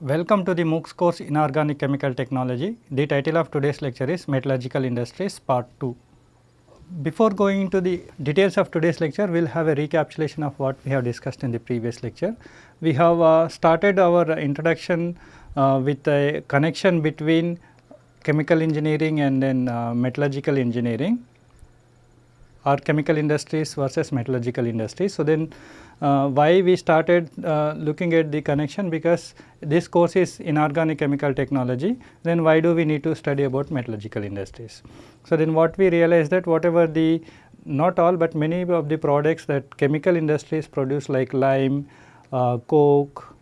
Welcome to the MOOCs course Inorganic Chemical Technology. The title of today's lecture is Metallurgical Industries Part 2. Before going into the details of today's lecture, we will have a recapitulation of what we have discussed in the previous lecture. We have uh, started our introduction uh, with a connection between chemical engineering and then uh, metallurgical engineering or chemical industries versus metallurgical industries. So, then uh, why we started uh, looking at the connection because this course is inorganic chemical technology then why do we need to study about metallurgical industries. So, then what we realized that whatever the not all but many of the products that chemical industries produce like lime, uh, coke,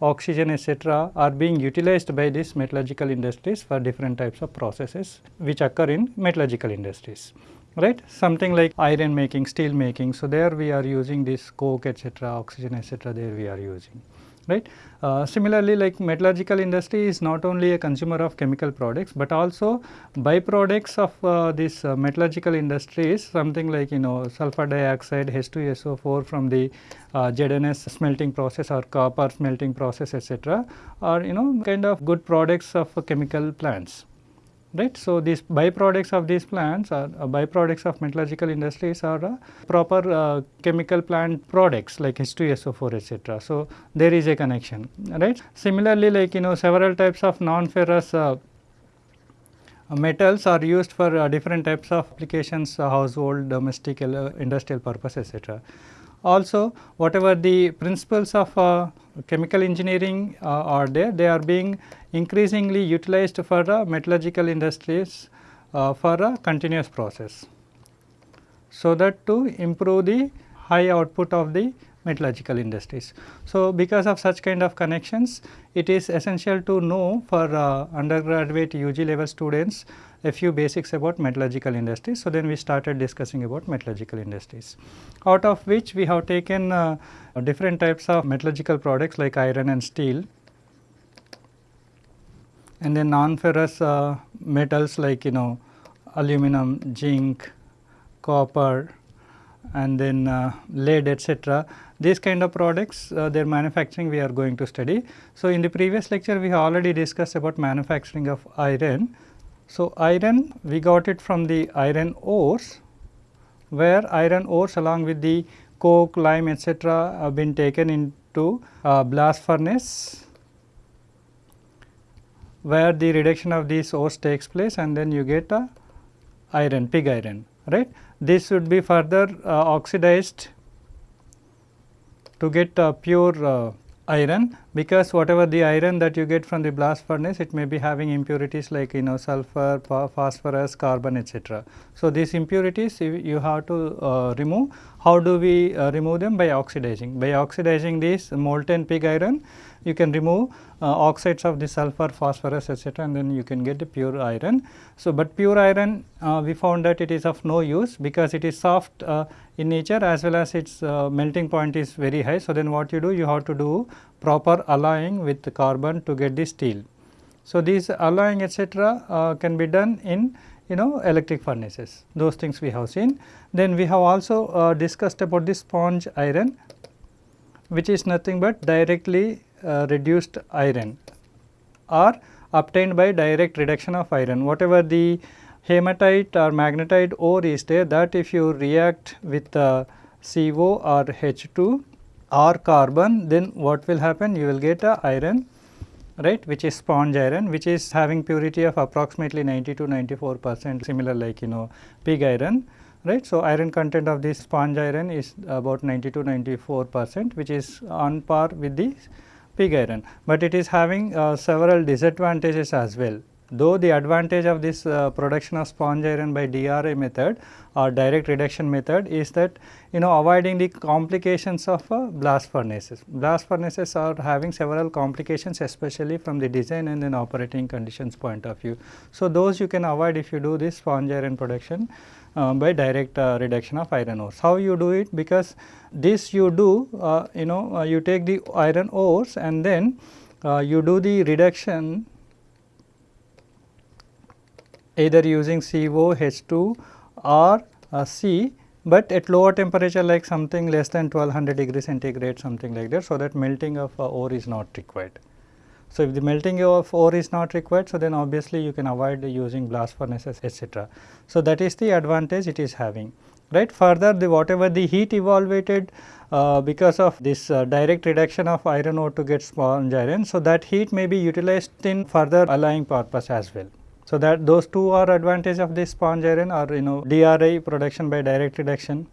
oxygen etc., are being utilized by these metallurgical industries for different types of processes which occur in metallurgical industries right? Something like iron making steel making. So there we are using this coke etc oxygen etc there we are using. Right? Uh, similarly like metallurgical industry is not only a consumer of chemical products but also byproducts of uh, this uh, metallurgical industry is something like you know sulfur dioxide H2SO4 from the uh, ZNS smelting process or copper smelting process etc are you know kind of good products of chemical plants right. So, these byproducts of these plants are uh, byproducts of metallurgical industries are uh, proper uh, chemical plant products like H2SO4 etc. So, there is a connection right. Similarly, like you know several types of non-ferrous uh, metals are used for uh, different types of applications uh, household, domestic, industrial purpose etc. Also whatever the principles of chemical engineering are there, they are being increasingly utilized for the metallurgical industries uh, for a continuous process. So, that to improve the high output of the metallurgical industries. So, because of such kind of connections it is essential to know for uh, undergraduate UG level students a few basics about metallurgical industries. So, then we started discussing about metallurgical industries out of which we have taken uh, different types of metallurgical products like iron and steel and then non-ferrous uh, metals like you know aluminum, zinc, copper and then uh, lead etc. These kind of products uh, their manufacturing we are going to study. So, in the previous lecture we have already discussed about manufacturing of iron. So, iron we got it from the iron ores where iron ores along with the coke, lime etc. have been taken into blast furnace where the reduction of these ores takes place and then you get a iron pig iron right. This should be further uh, oxidized to get uh, pure uh, iron because whatever the iron that you get from the blast furnace it may be having impurities like you know sulfur, phosphorus, carbon etc. So, these impurities you, you have to uh, remove. How do we uh, remove them? By oxidizing. By oxidizing this molten pig iron you can remove uh, oxides of the sulfur, phosphorus etc. and then you can get the pure iron. So, but pure iron uh, we found that it is of no use because it is soft uh, in nature as well as its uh, melting point is very high. So, then what you do you have to do proper alloying with the carbon to get the steel. So, these alloying etc. Uh, can be done in you know electric furnaces those things we have seen. Then we have also uh, discussed about the sponge iron which is nothing but directly reduced iron or obtained by direct reduction of iron. Whatever the hematite or magnetite ore is there that if you react with uh, CO or H2 or carbon then what will happen you will get a iron right which is sponge iron which is having purity of approximately 90 to 94 percent similar like you know pig iron right. So, iron content of this sponge iron is about 90 to 94 percent which is on par with the pig iron, but it is having uh, several disadvantages as well. Though the advantage of this uh, production of sponge iron by DRI method or direct reduction method is that you know avoiding the complications of uh, blast furnaces. Blast furnaces are having several complications especially from the design and then operating conditions point of view. So, those you can avoid if you do this sponge iron production uh, by direct uh, reduction of iron ores. How you do it? Because this you do uh, you know uh, you take the iron ores and then uh, you do the reduction either using CO, H2 or uh, C but at lower temperature like something less than 1200 degree centigrade something like that so that melting of ore is not required. So, if the melting of ore is not required, so then obviously you can avoid using blast furnaces etc. So, that is the advantage it is having right. Further the whatever the heat evaluated uh, because of this uh, direct reduction of iron ore to get sponge iron. So, that heat may be utilized in further alloying purpose as well. So, that those two are advantage of this sponge iron or you know DRI production by direct reduction,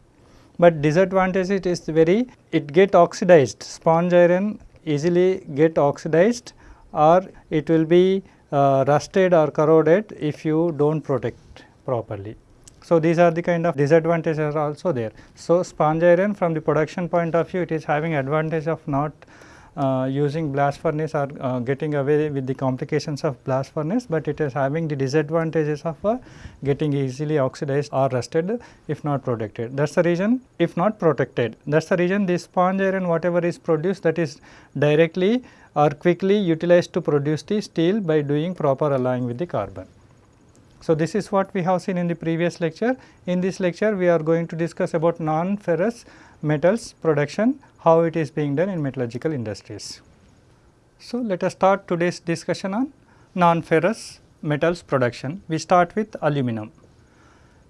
but disadvantage it is very it get oxidized sponge iron easily get oxidized or it will be uh, rusted or corroded if you do not protect properly. So, these are the kind of disadvantages also there. So, sponge iron from the production point of view it is having advantage of not uh, using blast furnace or uh, getting away with the complications of blast furnace, but it is having the disadvantages of uh, getting easily oxidized or rusted if not protected. That is the reason if not protected that is the reason this sponge iron whatever is produced that is directly or quickly utilized to produce the steel by doing proper alloying with the carbon. So, this is what we have seen in the previous lecture. In this lecture, we are going to discuss about non-ferrous metals production, how it is being done in metallurgical industries. So, let us start today's discussion on non-ferrous metals production. We start with aluminum.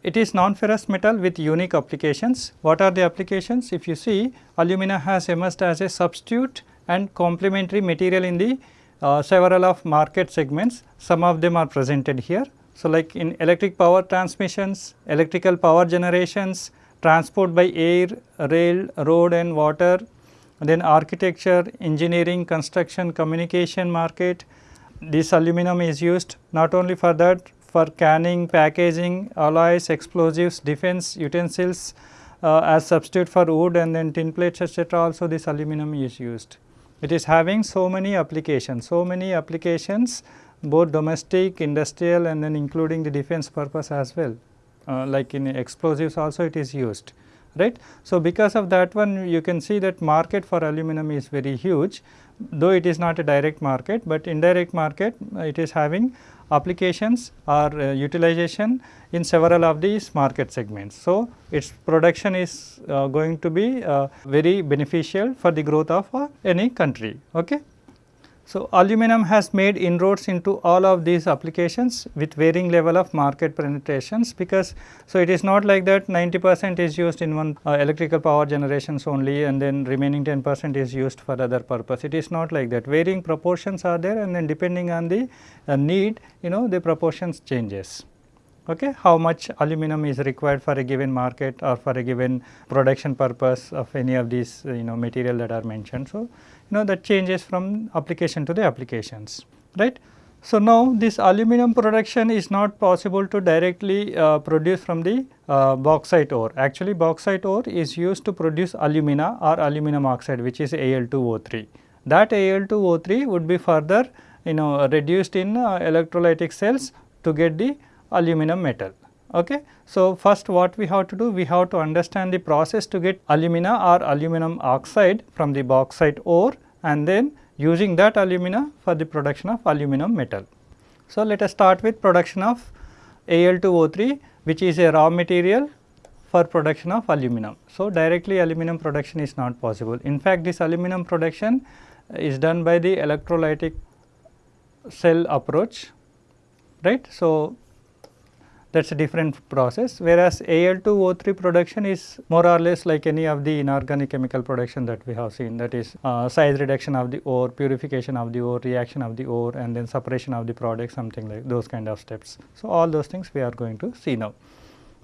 It is non-ferrous metal with unique applications. What are the applications? If you see, alumina has emerged as a substitute and complementary material in the uh, several of market segments. Some of them are presented here. So, like in electric power transmissions, electrical power generations, transport by air, rail, road and water, then architecture, engineering, construction, communication market. This aluminum is used not only for that, for canning, packaging, alloys, explosives, defense utensils uh, as substitute for wood and then tin plates etc. also this aluminum is used. It is having so many applications, so many applications both domestic, industrial and then including the defense purpose as well uh, like in explosives also it is used right. So, because of that one you can see that market for aluminum is very huge though it is not a direct market, but indirect market uh, it is having applications or uh, utilization in several of these market segments. So, its production is uh, going to be uh, very beneficial for the growth of uh, any country. Okay. So, aluminum has made inroads into all of these applications with varying level of market penetrations because so it is not like that 90 percent is used in one uh, electrical power generations only and then remaining 10 percent is used for other purpose. It is not like that varying proportions are there and then depending on the uh, need you know the proportions changes okay, how much aluminum is required for a given market or for a given production purpose of any of these you know material that are mentioned. So, you know that changes from application to the applications right. So, now this aluminum production is not possible to directly uh, produce from the uh, bauxite ore. Actually bauxite ore is used to produce alumina or aluminum oxide which is Al2O3. That Al2O3 would be further you know reduced in uh, electrolytic cells to get the aluminum metal. Okay. So, first what we have to do, we have to understand the process to get alumina or aluminum oxide from the bauxite ore and then using that alumina for the production of aluminum metal. So, let us start with production of Al2O3 which is a raw material for production of aluminum. So, directly aluminum production is not possible. In fact, this aluminum production is done by the electrolytic cell approach right. So, that is a different process whereas Al2O3 production is more or less like any of the inorganic chemical production that we have seen that is uh, size reduction of the ore, purification of the ore, reaction of the ore and then separation of the product something like those kind of steps. So, all those things we are going to see now.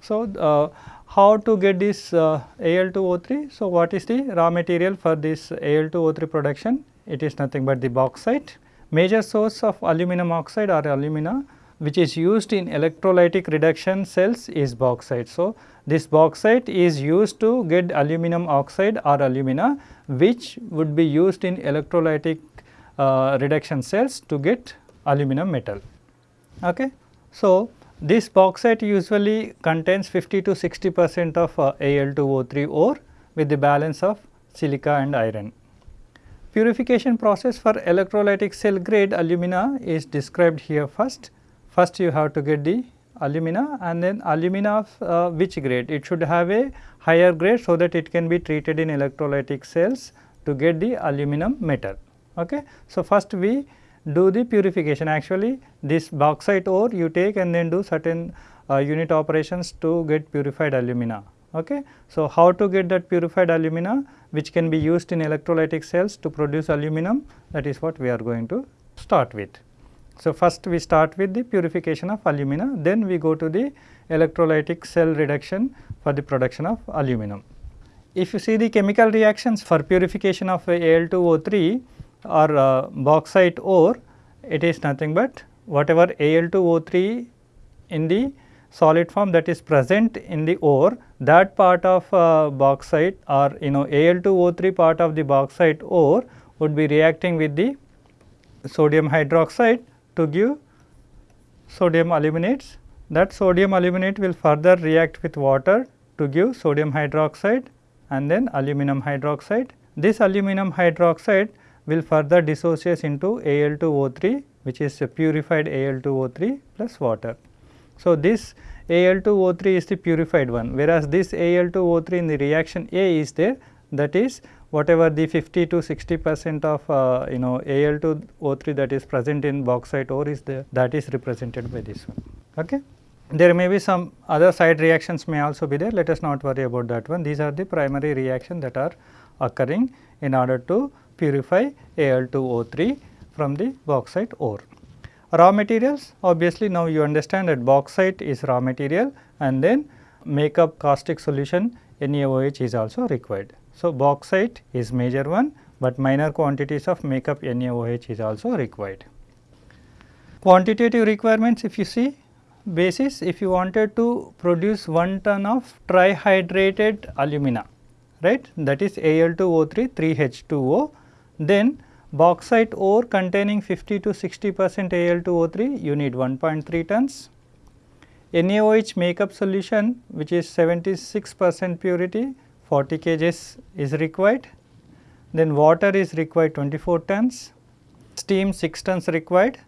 So, uh, how to get this uh, Al2O3? So, what is the raw material for this Al2O3 production? It is nothing but the bauxite. Major source of aluminum oxide or alumina which is used in electrolytic reduction cells is bauxite. So, this bauxite is used to get aluminum oxide or alumina which would be used in electrolytic uh, reduction cells to get aluminum metal. Okay. So, this bauxite usually contains 50 to 60 percent of uh, Al2O3 ore with the balance of silica and iron. Purification process for electrolytic cell grade alumina is described here first first you have to get the alumina and then alumina of uh, which grade it should have a higher grade so that it can be treated in electrolytic cells to get the aluminum metal. Okay. So, first we do the purification. Actually, this bauxite ore you take and then do certain uh, unit operations to get purified alumina. Okay. So, how to get that purified alumina which can be used in electrolytic cells to produce aluminum that is what we are going to start with. So, first we start with the purification of alumina then we go to the electrolytic cell reduction for the production of aluminum. If you see the chemical reactions for purification of Al2O3 or uh, bauxite ore, it is nothing but whatever Al2O3 in the solid form that is present in the ore, that part of uh, bauxite or you know Al2O3 part of the bauxite ore would be reacting with the sodium hydroxide to give sodium aluminates. That sodium aluminate will further react with water to give sodium hydroxide and then aluminum hydroxide. This aluminum hydroxide will further dissociate into Al2O3 which is a purified Al2O3 plus water. So, this Al2O3 is the purified one whereas this Al2O3 in the reaction A is there that is whatever the 50 to 60 percent of uh, you know Al2O3 that is present in bauxite ore is there that is represented by this one. Okay. There may be some other side reactions may also be there, let us not worry about that one. These are the primary reactions that are occurring in order to purify Al2O3 from the bauxite ore. Raw materials obviously now you understand that bauxite is raw material and then make up caustic solution NaOH is also required. So, bauxite is major one, but minor quantities of makeup NaOH is also required. Quantitative requirements if you see basis if you wanted to produce 1 ton of trihydrated alumina right that is Al2O3 3H2O then bauxite ore containing 50 to 60 percent Al2O3 you need 1.3 tons NaOH makeup solution which is 76 percent purity 40 kgs is required then water is required 24 tons steam 6 tons required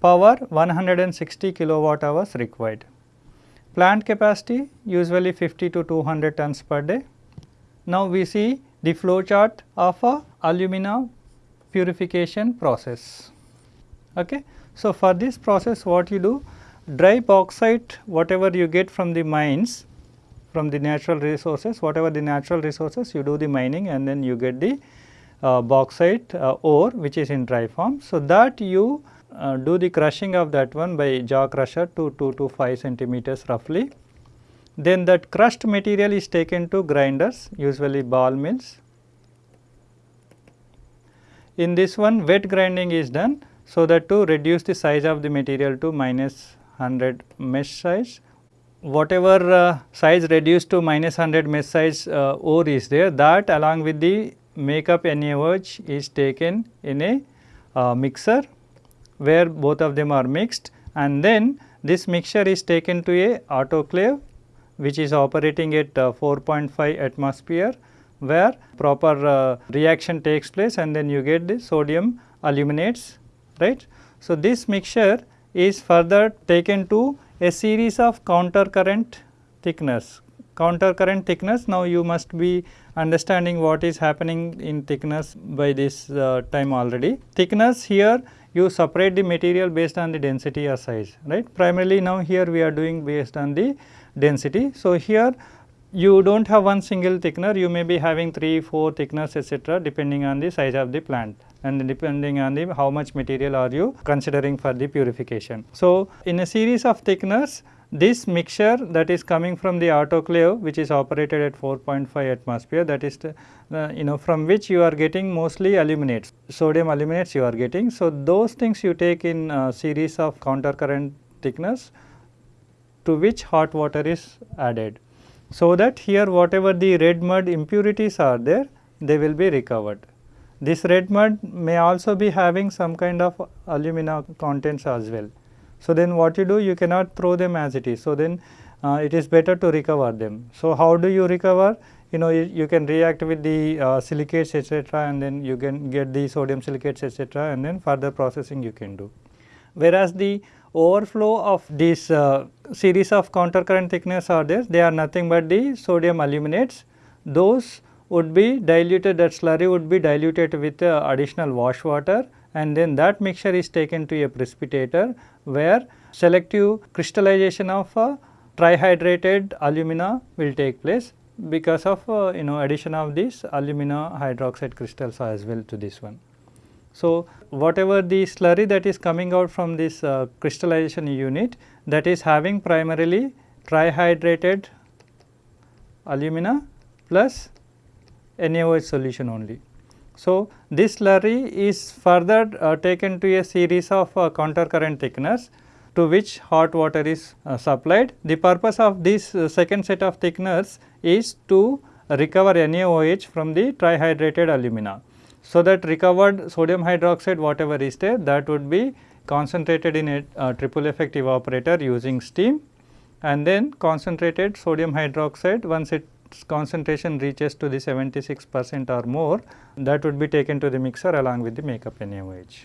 power 160 kilowatt hours required. Plant capacity usually 50 to 200 tons per day. Now, we see the flow chart of a alumina purification process. Okay. So, for this process what you do dry bauxite whatever you get from the mines from the natural resources whatever the natural resources you do the mining and then you get the uh, bauxite uh, ore which is in dry form. So, that you uh, do the crushing of that one by jaw crusher to 2 to 5 centimeters roughly. Then that crushed material is taken to grinders usually ball mills. In this one wet grinding is done so that to reduce the size of the material to minus 100 mesh size. Whatever uh, size reduced to minus 100 mesh size uh, ore is there that along with the makeup NaOH is taken in a uh, mixer where both of them are mixed and then this mixture is taken to a autoclave which is operating at uh, 4.5 atmosphere where proper uh, reaction takes place and then you get the sodium aluminates right. So, this mixture is further taken to a series of counter current thickness. Counter current thickness now you must be understanding what is happening in thickness by this uh, time already. Thickness here you separate the material based on the density or size right. Primarily now here we are doing based on the density. So, here you do not have one single thickener you may be having 3, 4 thickness etc., depending on the size of the plant and depending on the how much material are you considering for the purification. So, in a series of thickeners this mixture that is coming from the autoclave which is operated at 4.5 atmosphere that is uh, you know from which you are getting mostly aluminates, sodium aluminates you are getting. So, those things you take in a series of counter current thickness to which hot water is added. So, that here whatever the red mud impurities are there they will be recovered. This red mud may also be having some kind of alumina contents as well. So, then what you do you cannot throw them as it is. So, then uh, it is better to recover them. So, how do you recover? You know you, you can react with the uh, silicates etc., and then you can get the sodium silicates etc., and then further processing you can do. Whereas, the overflow of this uh, series of counter current thickness are there, they are nothing but the sodium aluminates. Those would be diluted that slurry would be diluted with uh, additional wash water and then that mixture is taken to a precipitator where selective crystallization of uh, trihydrated alumina will take place because of uh, you know addition of this alumina hydroxide crystals as well to this one. So, whatever the slurry that is coming out from this uh, crystallization unit that is having primarily trihydrated alumina plus NaOH solution only. So, this slurry is further uh, taken to a series of uh, counter current thickeners to which hot water is uh, supplied. The purpose of this uh, second set of thickeners is to recover NaOH from the trihydrated alumina. So, that recovered sodium hydroxide whatever is there that would be concentrated in a uh, triple effect evaporator using steam and then concentrated sodium hydroxide once its concentration reaches to the 76 percent or more that would be taken to the mixer along with the makeup NaOH.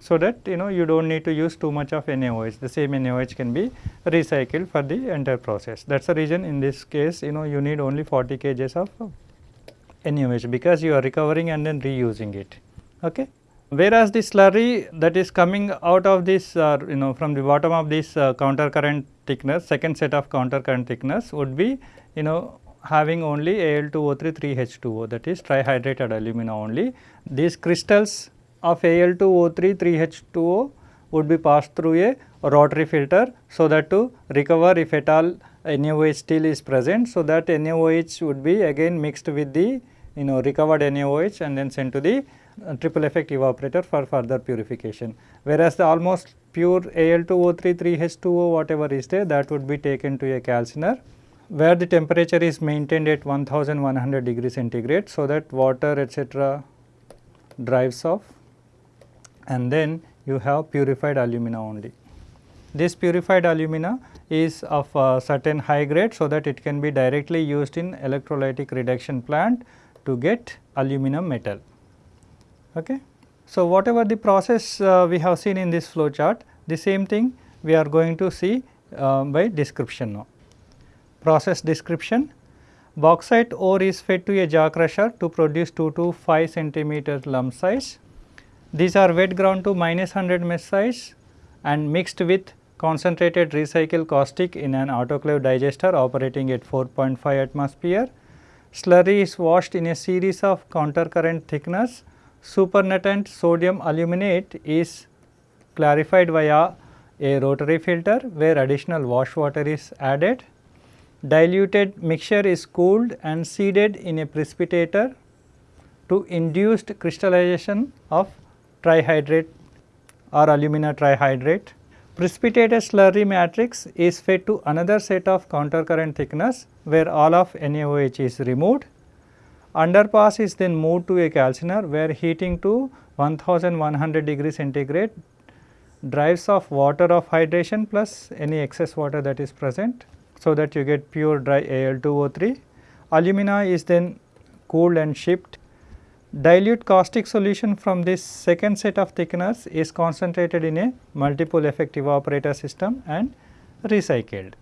So, that you know you do not need to use too much of NaOH the same NaOH can be recycled for the entire process that is the reason in this case you know you need only 40 kgs of NaOH because you are recovering and then reusing it. Okay. Whereas the slurry that is coming out of this uh, you know from the bottom of this uh, counter current thickness second set of counter current thickness would be you know having only Al2O3 3H2O that is trihydrated alumina only. These crystals of Al2O3 3H2O would be passed through a rotary filter so that to recover if at all NaOH still is present. So, that NaOH would be again mixed with the you know recovered NaOH and then sent to the uh, triple effect evaporator for further purification. Whereas, the almost pure Al2O3 3H2O whatever is there that would be taken to a calciner where the temperature is maintained at 1100 degree centigrade. So, that water etc. drives off and then you have purified alumina only. This purified alumina is of a certain high grade so that it can be directly used in electrolytic reduction plant to get aluminum metal. Okay. So, whatever the process uh, we have seen in this flow chart, the same thing we are going to see uh, by description now. Process description, bauxite ore is fed to a jaw crusher to produce 2 to 5 centimeter lump size. These are wet ground to minus 100 mesh size and mixed with concentrated recycled caustic in an autoclave digester operating at 4.5 atmosphere. Slurry is washed in a series of counter current thickeners supernatant sodium aluminate is clarified via a rotary filter where additional wash water is added. Diluted mixture is cooled and seeded in a precipitator to induced crystallization of trihydrate or alumina trihydrate. Precipitated slurry matrix is fed to another set of counter current thickeners where all of NaOH is removed Underpass is then moved to a calciner where heating to 1100 degree centigrade drives off water of hydration plus any excess water that is present. So, that you get pure dry Al2O3. Alumina is then cooled and shipped. Dilute caustic solution from this second set of thickeners is concentrated in a multiple effect evaporator system and recycled.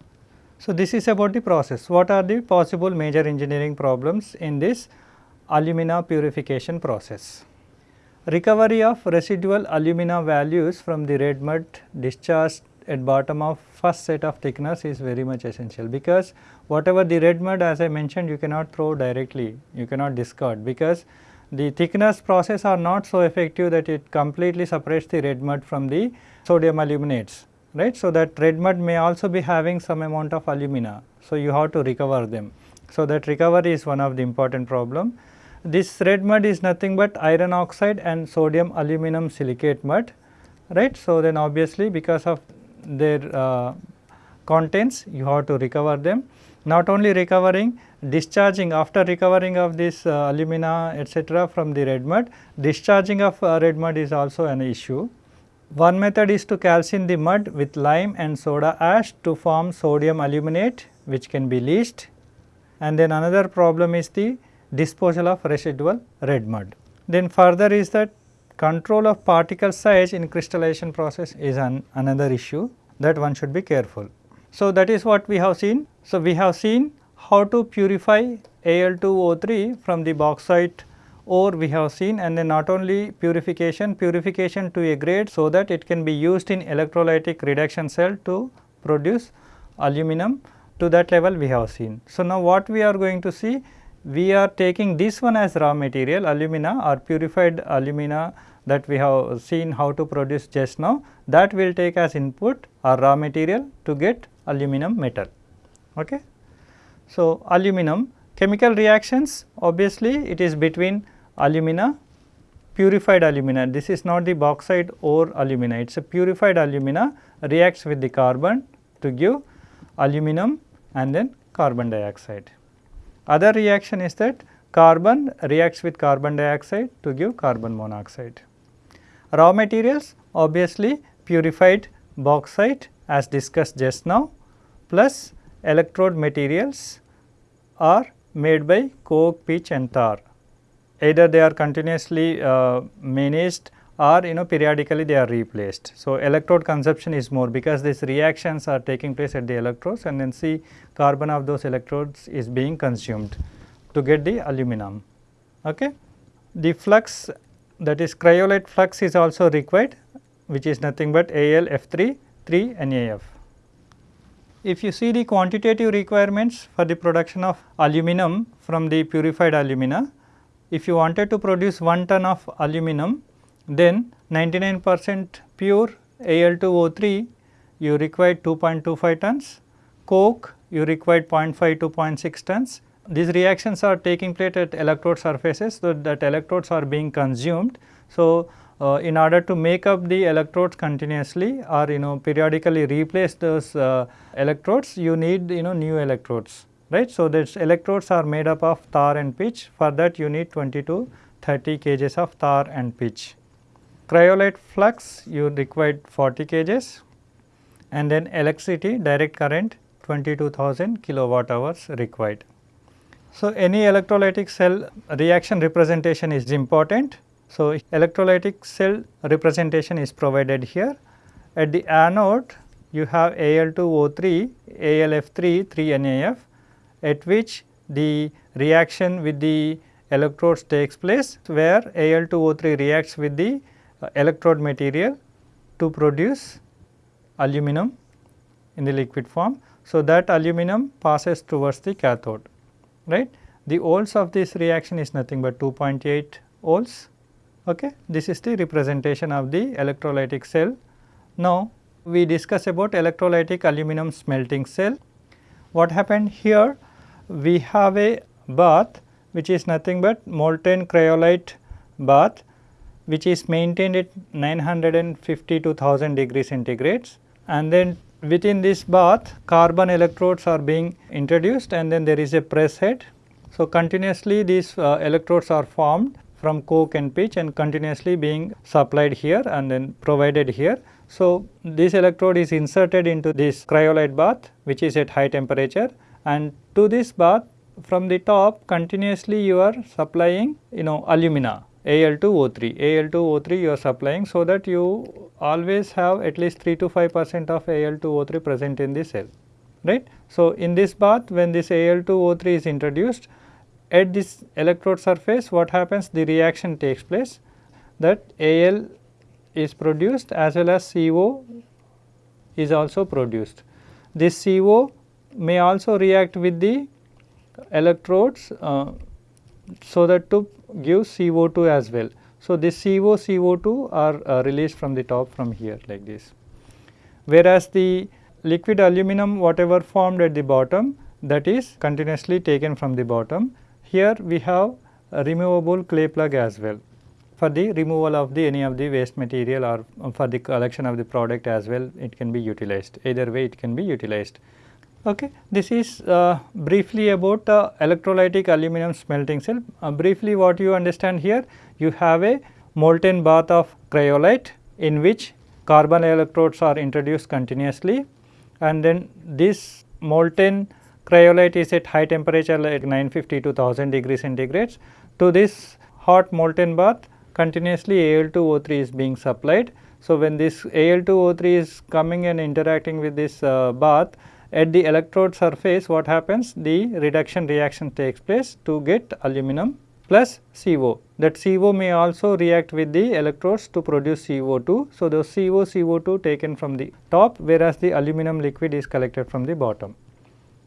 So, this is about the process. What are the possible major engineering problems in this alumina purification process? Recovery of residual alumina values from the red mud discharged at bottom of first set of thickness is very much essential because whatever the red mud as I mentioned you cannot throw directly, you cannot discard because the thickness process are not so effective that it completely separates the red mud from the sodium aluminates right. So, that red mud may also be having some amount of alumina. So, you have to recover them. So, that recovery is one of the important problem. This red mud is nothing but iron oxide and sodium aluminum silicate mud right. So, then obviously because of their uh, contents you have to recover them. Not only recovering discharging after recovering of this uh, alumina etc., from the red mud discharging of uh, red mud is also an issue. One method is to calcine the mud with lime and soda ash to form sodium aluminate which can be leached and then another problem is the disposal of residual red mud. Then further is that control of particle size in crystallization process is an another issue that one should be careful. So, that is what we have seen. So, we have seen how to purify Al2O3 from the bauxite ore we have seen and then not only purification, purification to a grade so that it can be used in electrolytic reduction cell to produce aluminum to that level we have seen. So, now what we are going to see we are taking this one as raw material alumina or purified alumina that we have seen how to produce just now that will take as input or raw material to get aluminum metal. Okay. So, aluminum chemical reactions obviously it is between alumina purified alumina this is not the bauxite ore alumina it is a purified alumina reacts with the carbon to give aluminum and then carbon dioxide. Other reaction is that carbon reacts with carbon dioxide to give carbon monoxide. Raw materials obviously purified bauxite as discussed just now plus electrode materials are made by coke, pitch and tar. Either they are continuously uh, managed or you know periodically they are replaced. So, electrode consumption is more because these reactions are taking place at the electrodes and then see carbon of those electrodes is being consumed to get the aluminum. Okay. The flux that is cryolite flux is also required which is nothing but AlF3 3 NAF. If you see the quantitative requirements for the production of aluminum from the purified alumina, if you wanted to produce 1 ton of aluminum then 99 percent pure Al2O3 you require 2.25 tons, coke you require 0.5 to 0.6 tons. These reactions are taking place at electrode surfaces, so that electrodes are being consumed. So, uh, in order to make up the electrodes continuously or you know periodically replace those uh, electrodes, you need you know new electrodes, right. So, these electrodes are made up of tar and pitch, for that you need 20 to 30 kgs of tar and pitch. Cryolite flux you required 40 kgs and then electricity direct current 22,000 kilowatt hours required. So, any electrolytic cell reaction representation is important. So, electrolytic cell representation is provided here. At the anode you have Al2O3, AlF3, 3NAF at which the reaction with the electrodes takes place where Al2O3 reacts with the electrode material to produce aluminum in the liquid form. So, that aluminum passes towards the cathode right. The oles of this reaction is nothing but 2.8 oles. Okay. This is the representation of the electrolytic cell. Now, we discuss about electrolytic aluminum smelting cell. What happened here? We have a bath which is nothing but molten cryolite bath which is maintained at 950 to 1000 degrees centigrades and then within this bath carbon electrodes are being introduced and then there is a press head. So, continuously these uh, electrodes are formed from coke and pitch and continuously being supplied here and then provided here. So, this electrode is inserted into this cryolite bath which is at high temperature and to this bath from the top continuously you are supplying you know alumina Al2O3, Al2O3 you are supplying so that you always have at least 3 to 5 percent of Al2O3 present in the cell, right. So, in this bath when this Al2O3 is introduced at this electrode surface what happens the reaction takes place that Al is produced as well as CO is also produced. This CO may also react with the electrodes uh, so that to give CO2 as well. So, this CO, CO2 are uh, released from the top from here like this. Whereas, the liquid aluminum whatever formed at the bottom that is continuously taken from the bottom. Here we have a removable clay plug as well for the removal of the any of the waste material or for the collection of the product as well it can be utilized either way it can be utilized. Okay. This is uh, briefly about uh, electrolytic aluminum smelting cell. Uh, briefly what you understand here, you have a molten bath of cryolite in which carbon electrodes are introduced continuously and then this molten cryolite is at high temperature like 950 to 1000 degrees centigrades. To this hot molten bath continuously Al2O3 is being supplied. So, when this Al2O3 is coming and interacting with this uh, bath at the electrode surface what happens the reduction reaction takes place to get aluminum plus CO that CO may also react with the electrodes to produce CO2. So, the CO, CO2 taken from the top whereas the aluminum liquid is collected from the bottom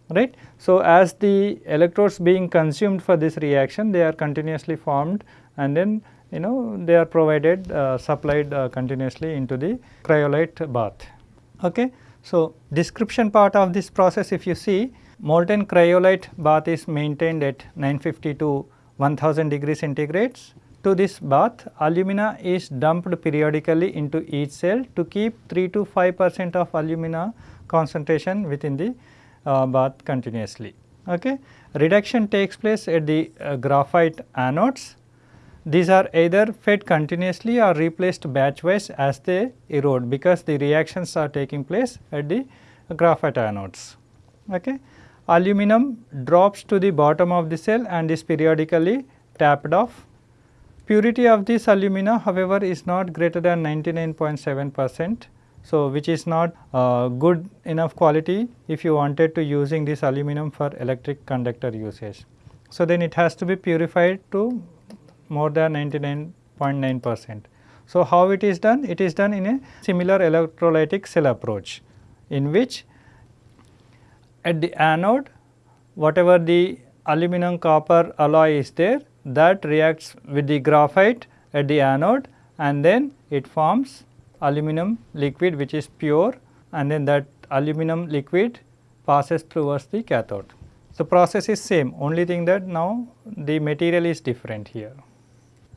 right. So, as the electrodes being consumed for this reaction they are continuously formed and then you know they are provided uh, supplied uh, continuously into the cryolite bath. Okay. So, description part of this process if you see molten cryolite bath is maintained at 950 to 1000 degrees centigrades. To this bath alumina is dumped periodically into each cell to keep 3 to 5 percent of alumina concentration within the uh, bath continuously. Okay. Reduction takes place at the uh, graphite anodes. These are either fed continuously or replaced batch wise as they erode because the reactions are taking place at the graphite anodes. Okay aluminum drops to the bottom of the cell and is periodically tapped off. Purity of this alumina however is not greater than 99.7 percent. So, which is not uh, good enough quality if you wanted to using this aluminum for electric conductor usage. So, then it has to be purified to more than 99.9 percent. So, how it is done? It is done in a similar electrolytic cell approach in which at the anode whatever the aluminum copper alloy is there that reacts with the graphite at the anode and then it forms aluminum liquid which is pure and then that aluminum liquid passes towards the cathode. The process is same only thing that now the material is different here.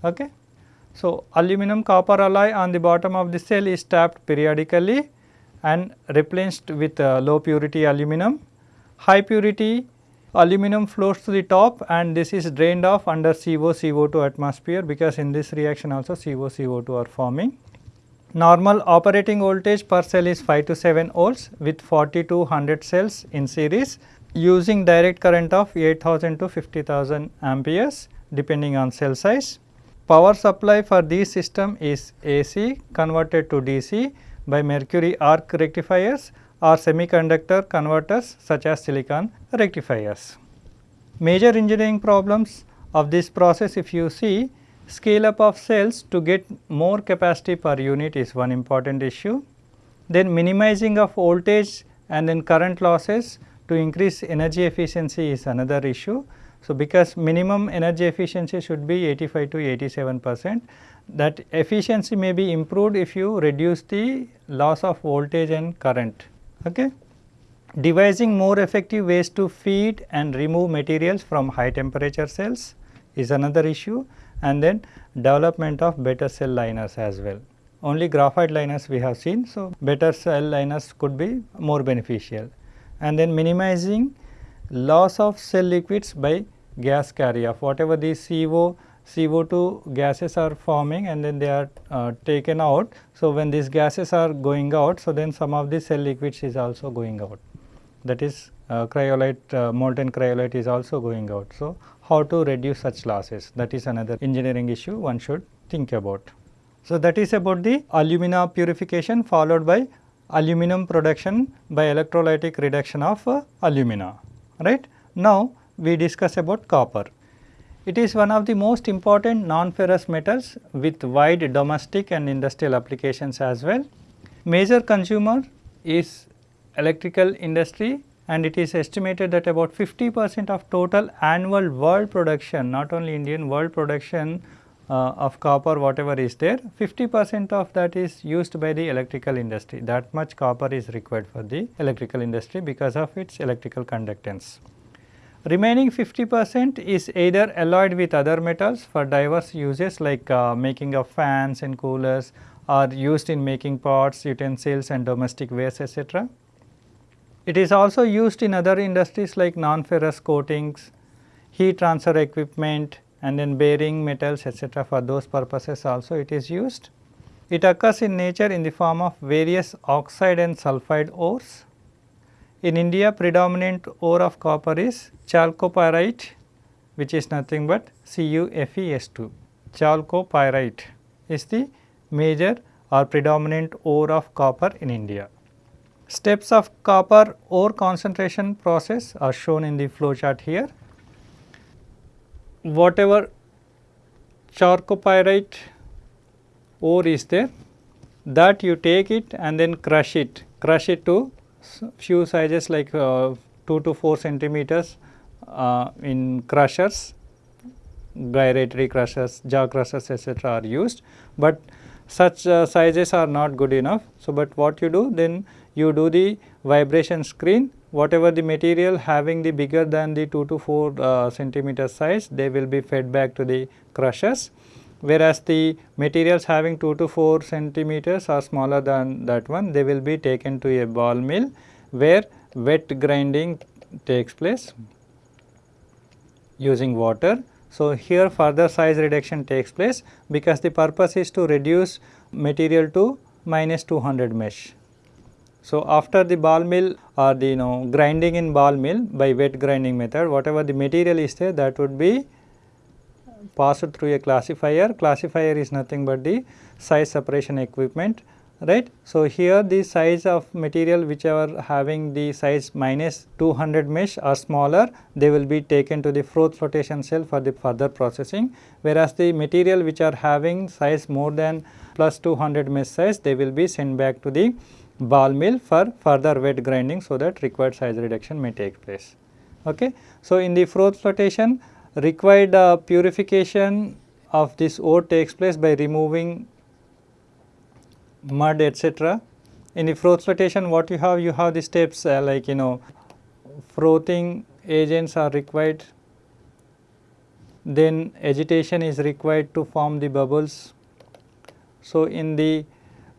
Okay. So, aluminum copper alloy on the bottom of the cell is tapped periodically and replenished with uh, low purity aluminum high purity aluminum flows to the top and this is drained off under CO CO2 atmosphere because in this reaction also CO CO2 are forming. Normal operating voltage per cell is 5 to 7 volts with 40 to 100 cells in series using direct current of 8000 to 50000 amperes depending on cell size. Power supply for this system is AC converted to DC by mercury arc rectifiers or semiconductor converters such as silicon rectifiers. Major engineering problems of this process if you see scale up of cells to get more capacity per unit is one important issue. Then minimizing of voltage and then current losses to increase energy efficiency is another issue. So, because minimum energy efficiency should be 85 to 87 percent that efficiency may be improved if you reduce the loss of voltage and current. Okay. Devising more effective ways to feed and remove materials from high temperature cells is another issue and then development of better cell liners as well. Only graphite liners we have seen. So, better cell liners could be more beneficial and then minimizing loss of cell liquids by gas carry off whatever the CO CO2 gases are forming and then they are uh, taken out. So, when these gases are going out, so then some of the cell liquids is also going out that is uh, cryolite uh, molten cryolite is also going out. So, how to reduce such losses that is another engineering issue one should think about. So, that is about the alumina purification followed by aluminum production by electrolytic reduction of uh, alumina right. Now, we discuss about copper. It is one of the most important non-ferrous metals with wide domestic and industrial applications as well. Major consumer is electrical industry and it is estimated that about 50 percent of total annual world production not only Indian world production uh, of copper whatever is there 50 percent of that is used by the electrical industry that much copper is required for the electrical industry because of its electrical conductance. Remaining 50 percent is either alloyed with other metals for diverse uses like uh, making of fans and coolers or used in making pots, utensils and domestic wares etc. It is also used in other industries like non-ferrous coatings, heat transfer equipment and then bearing metals etc. for those purposes also it is used. It occurs in nature in the form of various oxide and sulphide ores in India predominant ore of copper is chalcopyrite which is nothing but CuFeS2. Chalcopyrite is the major or predominant ore of copper in India. Steps of copper ore concentration process are shown in the flow chart here. Whatever chalcopyrite ore is there that you take it and then crush it, crush it to few sizes like uh, 2 to 4 centimeters uh, in crushers, gyratory crushers, jaw crushers etc. are used, but such uh, sizes are not good enough. So, but what you do then you do the vibration screen whatever the material having the bigger than the 2 to 4 uh, centimeter size they will be fed back to the crushers whereas the materials having 2 to 4 centimeters are smaller than that one they will be taken to a ball mill where wet grinding takes place using water. So, here further size reduction takes place because the purpose is to reduce material to minus 200 mesh. So, after the ball mill or the you know grinding in ball mill by wet grinding method whatever the material is there that would be passed through a classifier. Classifier is nothing but the size separation equipment right. So, here the size of material which are having the size minus 200 mesh or smaller they will be taken to the froth flotation cell for the further processing whereas the material which are having size more than plus 200 mesh size they will be sent back to the ball mill for further wet grinding so that required size reduction may take place. Okay. So, in the froth flotation required uh, purification of this ore takes place by removing mud etc. In the froth flotation what you have? You have the steps uh, like you know frothing agents are required, then agitation is required to form the bubbles. So, in the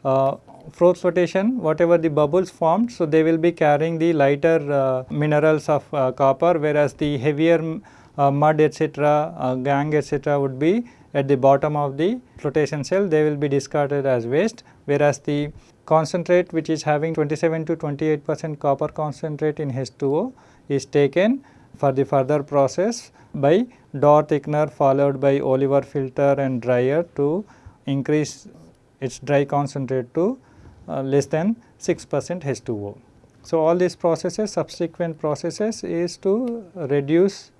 uh, froth flotation whatever the bubbles formed, so they will be carrying the lighter uh, minerals of uh, copper whereas the heavier uh, mud etc., uh, gangue etc. would be at the bottom of the flotation cell they will be discarded as waste whereas the concentrate which is having 27 to 28 percent copper concentrate in H2O is taken for the further process by Dorr thickener followed by Oliver filter and dryer to increase its dry concentrate to less than 6 percent H2O. So, all these processes subsequent processes is to reduce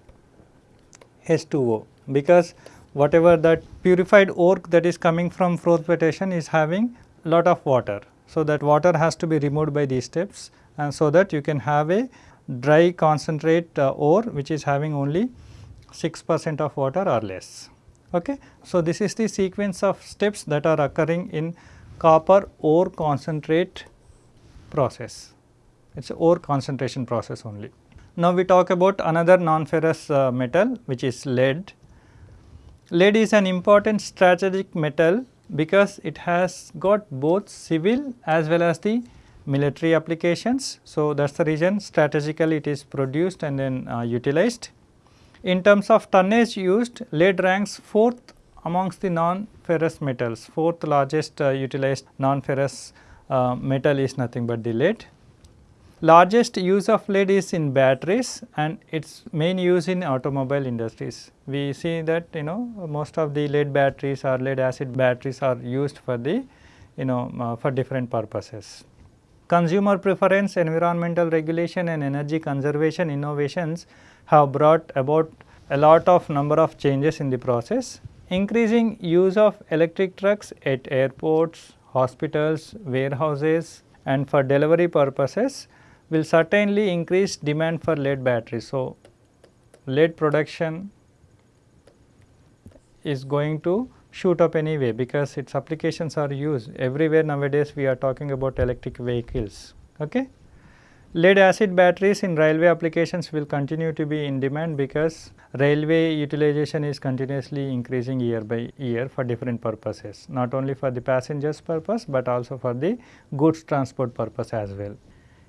H2O because whatever that purified ore that is coming from froth flotation is having lot of water. So, that water has to be removed by these steps and so that you can have a dry concentrate uh, ore which is having only 6 percent of water or less. Okay. So, this is the sequence of steps that are occurring in copper ore concentrate process. It is ore concentration process only. Now, we talk about another non-ferrous uh, metal which is lead. Lead is an important strategic metal because it has got both civil as well as the military applications. So, that is the reason strategically it is produced and then uh, utilized. In terms of tonnage used, lead ranks fourth amongst the non-ferrous metals, fourth largest uh, utilized non-ferrous uh, metal is nothing but the lead largest use of lead is in batteries and its main use in automobile industries. We see that you know most of the lead batteries or lead acid batteries are used for the you know uh, for different purposes. Consumer preference, environmental regulation and energy conservation innovations have brought about a lot of number of changes in the process. Increasing use of electric trucks at airports, hospitals, warehouses and for delivery purposes will certainly increase demand for lead batteries. So, lead production is going to shoot up anyway because its applications are used everywhere nowadays we are talking about electric vehicles. Okay? Lead acid batteries in railway applications will continue to be in demand because railway utilization is continuously increasing year by year for different purposes not only for the passengers purpose but also for the goods transport purpose as well.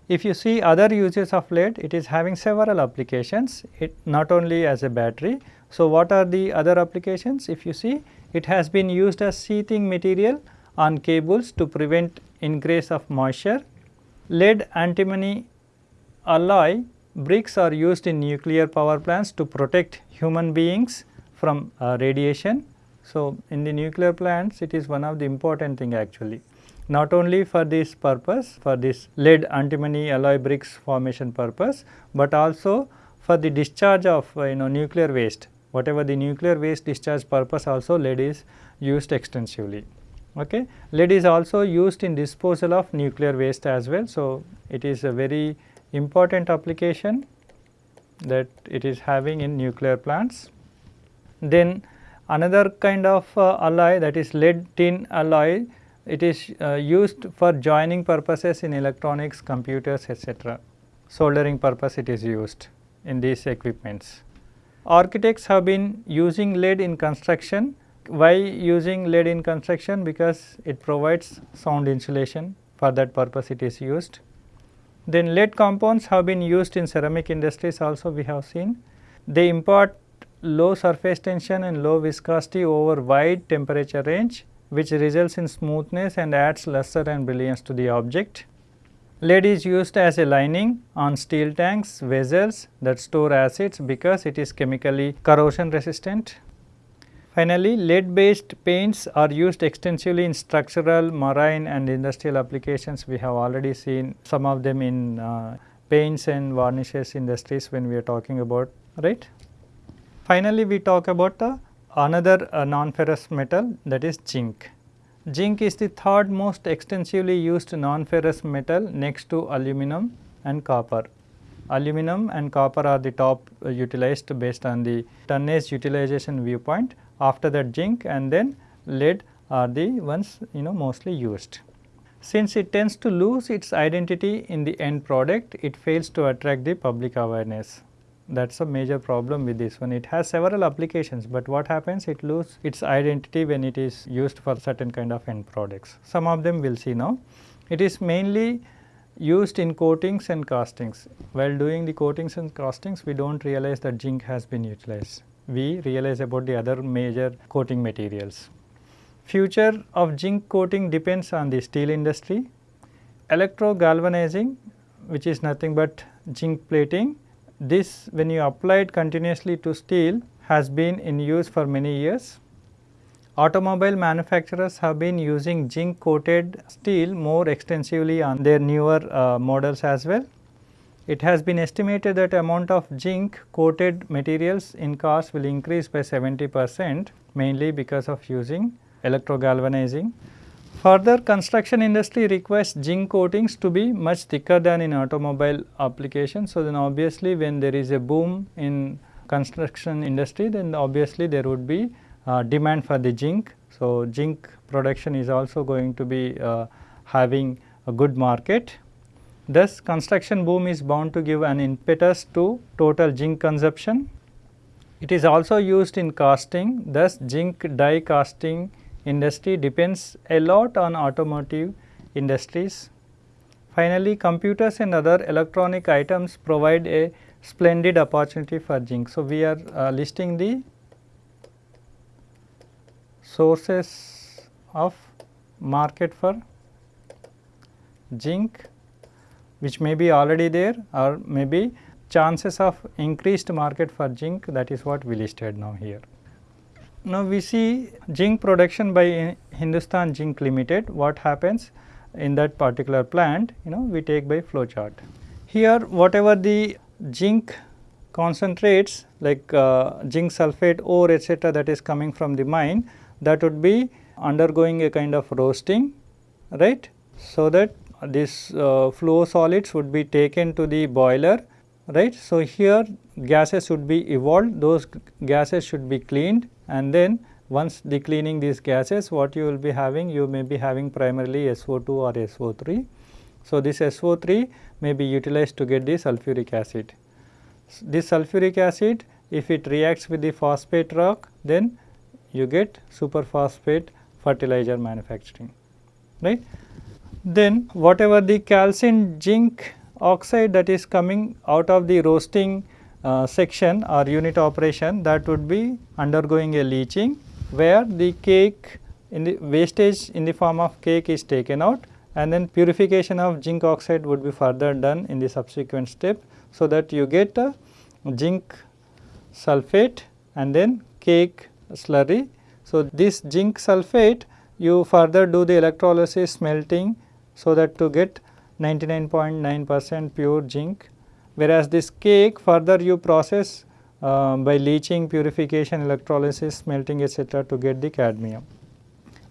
If you see other uses of lead, it is having several applications, it not only as a battery. So, what are the other applications? If you see, it has been used as sheathing material on cables to prevent ingress of moisture. Lead antimony alloy bricks are used in nuclear power plants to protect human beings from uh, radiation. So, in the nuclear plants it is one of the important thing actually not only for this purpose for this lead antimony alloy bricks formation purpose, but also for the discharge of uh, you know nuclear waste whatever the nuclear waste discharge purpose also lead is used extensively. Okay. Lead is also used in disposal of nuclear waste as well. So, it is a very important application that it is having in nuclear plants. Then another kind of uh, alloy that is lead tin alloy it is uh, used for joining purposes in electronics, computers etc. Soldering purpose it is used in these equipments. Architects have been using lead in construction. Why using lead in construction? Because it provides sound insulation for that purpose it is used. Then lead compounds have been used in ceramic industries also we have seen. They impart low surface tension and low viscosity over wide temperature range which results in smoothness and adds luster and brilliance to the object. Lead is used as a lining on steel tanks, vessels that store acids because it is chemically corrosion resistant. Finally, lead based paints are used extensively in structural, marine and industrial applications. We have already seen some of them in uh, paints and varnishes industries when we are talking about right. Finally, we talk about the another uh, non-ferrous metal that is zinc. Zinc is the third most extensively used non-ferrous metal next to aluminum and copper. Aluminum and copper are the top uh, utilized based on the tonnage utilization viewpoint. After that zinc and then lead are the ones you know mostly used. Since it tends to lose its identity in the end product, it fails to attract the public awareness that is a major problem with this one. It has several applications, but what happens it loses its identity when it is used for certain kind of end products. Some of them we will see now. It is mainly used in coatings and castings. While doing the coatings and castings, we do not realize that zinc has been utilized. We realize about the other major coating materials. Future of zinc coating depends on the steel industry. Electro galvanizing which is nothing but zinc plating this when you apply it continuously to steel has been in use for many years. Automobile manufacturers have been using zinc coated steel more extensively on their newer uh, models as well. It has been estimated that amount of zinc coated materials in cars will increase by 70 percent mainly because of using electro galvanizing. Further construction industry requires zinc coatings to be much thicker than in automobile application. So, then obviously when there is a boom in construction industry then obviously there would be uh, demand for the zinc. So, zinc production is also going to be uh, having a good market. Thus, construction boom is bound to give an impetus to total zinc consumption. It is also used in casting, thus zinc die casting industry depends a lot on automotive industries. Finally, computers and other electronic items provide a splendid opportunity for zinc. So, we are uh, listing the sources of market for zinc which may be already there or maybe chances of increased market for zinc that is what we listed now here. Now, we see zinc production by Hindustan Zinc Limited, what happens in that particular plant, you know we take by flow chart. Here whatever the zinc concentrates like uh, zinc sulphate ore etc that is coming from the mine that would be undergoing a kind of roasting right. So, that this uh, flow solids would be taken to the boiler right. So, here gases should be evolved those gases should be cleaned and then once the cleaning these gases what you will be having you may be having primarily SO2 or SO3. So, this SO3 may be utilized to get the sulfuric acid. This sulfuric acid if it reacts with the phosphate rock then you get superphosphate fertilizer manufacturing right. Then whatever the calcined zinc oxide that is coming out of the roasting uh, section or unit operation that would be undergoing a leaching where the cake in the wastage in the form of cake is taken out and then purification of zinc oxide would be further done in the subsequent step. So, that you get a zinc sulphate and then cake slurry. So, this zinc sulphate you further do the electrolysis smelting so that to get 99.9 percent pure zinc whereas this cake further you process uh, by leaching, purification, electrolysis, smelting etc. to get the cadmium.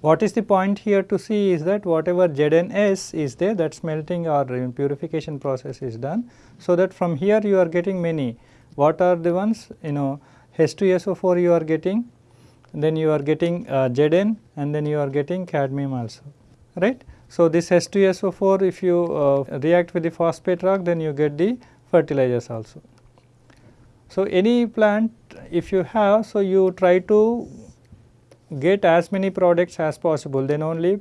What is the point here to see is that whatever ZnS is there that smelting or purification process is done. So, that from here you are getting many what are the ones you know H2SO4 you are getting then you are getting uh, Zn and then you are getting cadmium also right. So, this H2SO4 if you uh, react with the phosphate rock then you get the fertilizers also. So, any plant if you have so you try to get as many products as possible then only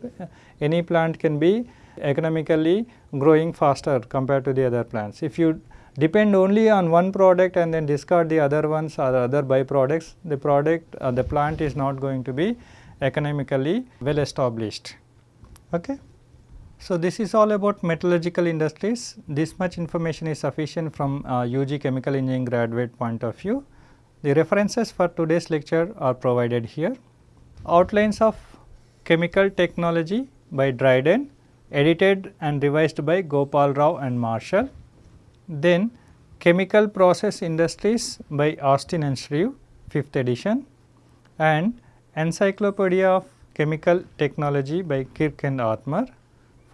any plant can be economically growing faster compared to the other plants. If you depend only on one product and then discard the other ones or other byproducts, the product uh, the plant is not going to be economically well established. Okay. So, this is all about metallurgical industries. This much information is sufficient from uh, UG chemical engineering graduate point of view. The references for today's lecture are provided here. Outlines of chemical technology by Dryden, edited and revised by Gopal Rao and Marshall. Then Chemical Process Industries by Austin and Shreve 5th edition and Encyclopedia of Chemical Technology by Kirk and Othmer.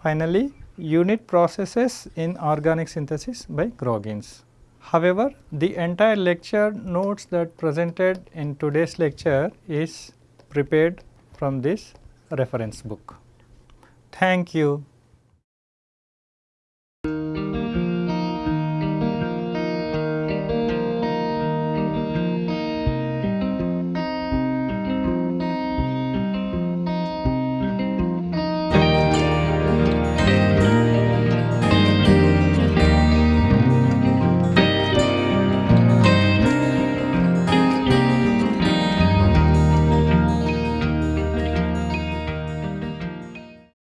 Finally, Unit Processes in Organic Synthesis by Groggins. However, the entire lecture notes that presented in today's lecture is prepared from this reference book. Thank you.